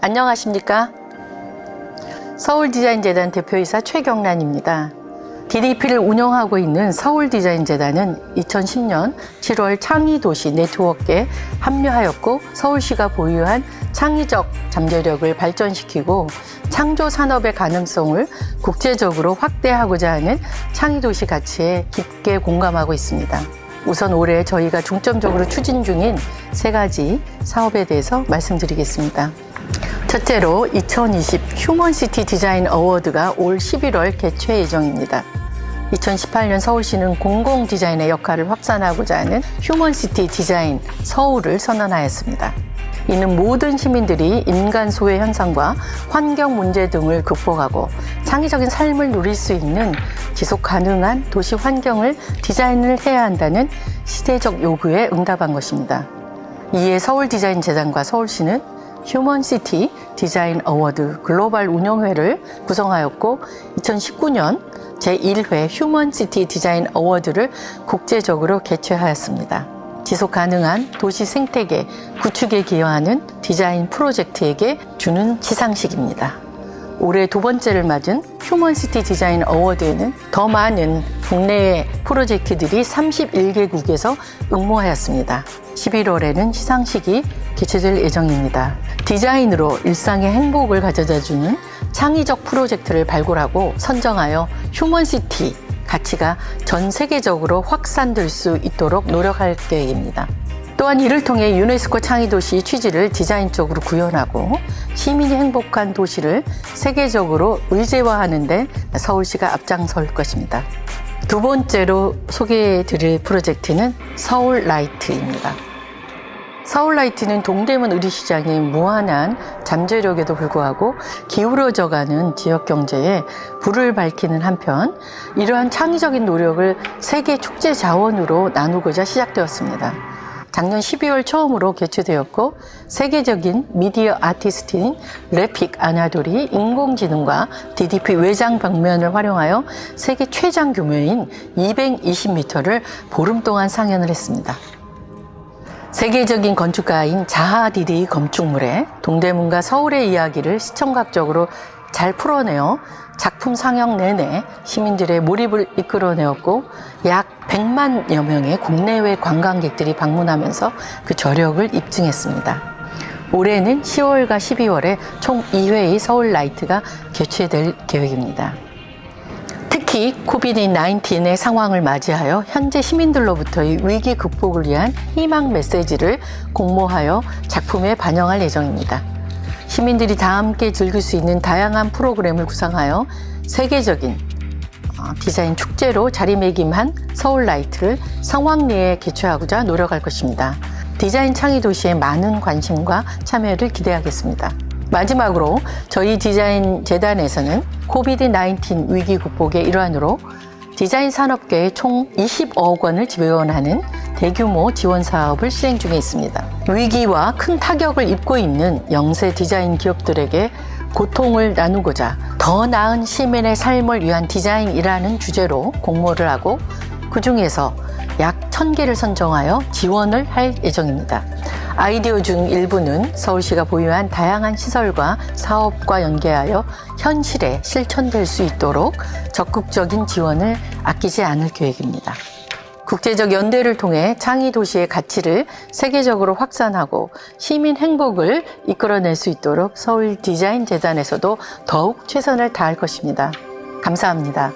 안녕하십니까? 서울디자인재단 대표이사 최경란입니다. DDP를 운영하고 있는 서울디자인재단은 2010년 7월 창의도시 네트워크에 합류하였고 서울시가 보유한 창의적 잠재력을 발전시키고 창조 산업의 가능성을 국제적으로 확대하고자 하는 창의도시 가치에 깊게 공감하고 있습니다. 우선 올해 저희가 중점적으로 추진 중인 세 가지 사업에 대해서 말씀드리겠습니다. 첫째로 2020 휴먼시티 디자인 어워드가 올 11월 개최 예정입니다. 2018년 서울시는 공공 디자인의 역할을 확산하고자 하는 휴먼시티 디자인 서울을 선언하였습니다. 이는 모든 시민들이 인간 소외 현상과 환경 문제 등을 극복하고 창의적인 삶을 누릴 수 있는 지속 가능한 도시 환경을 디자인을 해야 한다는 시대적 요구에 응답한 것입니다. 이에 서울 디자인 재단과 서울시는 휴먼시티 디자인 어워드 글로벌 운영회를 구성하였고 2019년 제1회 휴먼시티 디자인 어워드를 국제적으로 개최하였습니다. 지속 가능한 도시 생태계 구축에 기여하는 디자인 프로젝트에게 주는 시상식입니다. 올해 두 번째를 맞은 휴먼시티 디자인 어워드에는 더 많은 국내의 프로젝트들이 31개국에서 응모하였습니다. 11월에는 시상식이 개최될 예정입니다. 디자인으로 일상의 행복을 가져다주는 창의적 프로젝트를 발굴하고 선정하여 휴먼시티 가치가 전 세계적으로 확산될 수 있도록 노력할 계획입니다. 또한 이를 통해 유네스코 창의도시 취지를 디자인 쪽으로 구현하고 시민이 행복한 도시를 세계적으로 의제화하는 데 서울시가 앞장설 것입니다. 두 번째로 소개해 드릴 프로젝트는 서울라이트입니다. 서울라이트는 동대문 의류시장의 무한한 잠재력에도 불구하고 기울어져가는 지역 경제에 불을 밝히는 한편 이러한 창의적인 노력을 세계 축제 자원으로 나누고자 시작되었습니다. 작년 12월 처음으로 개최되었고 세계적인 미디어 아티스트인 래픽 아나돌이 인공지능과 DDP 외장 벽면을 활용하여 세계 최장 규모인 220m를 보름 동안 상연을 했습니다. 세계적인 건축가인 자하 디디 건축물에 동대문과 서울의 이야기를 시청각적으로 잘 풀어내어 작품 상영 내내 시민들의 몰입을 이끌어내었고 약 100만여 명의 국내외 관광객들이 방문하면서 그 저력을 입증했습니다. 올해는 10월과 12월에 총 2회의 서울 라이트가 개최될 계획입니다. 특히 COVID-19의 상황을 맞이하여 현재 시민들로부터의 위기 극복을 위한 희망 메시지를 공모하여 작품에 반영할 예정입니다. 시민들이 다 함께 즐길 수 있는 다양한 프로그램을 구상하여 세계적인 어, 디자인 축제로 자리매김한 서울라이트를 성황리에 개최하고자 노력할 것입니다. 디자인 창의 도시에 많은 관심과 참여를 기대하겠습니다. 마지막으로 저희 디자인 재단에서는 COVID-19 위기 극복의 일환으로 디자인 산업계에 총 20억 원을 지원하는 대규모 지원 사업을 시행 중에 있습니다. 위기와 큰 타격을 입고 있는 영세 디자인 기업들에게 고통을 나누고자 더 나은 시민의 삶을 위한 디자인이라는 주제로 공모를 하고 그 중에서 약 1000개를 선정하여 지원을 할 예정입니다. 아이디어 중 일부는 서울시가 보유한 다양한 시설과 사업과 연계하여 현실에 실천될 수 있도록 적극적인 지원을 아끼지 않을 계획입니다. 국제적 연대를 통해 창의 도시의 가치를 세계적으로 확산하고 시민 행복을 이끌어낼 수 있도록 서울 디자인 재단에서도 더욱 최선을 다할 것입니다. 감사합니다.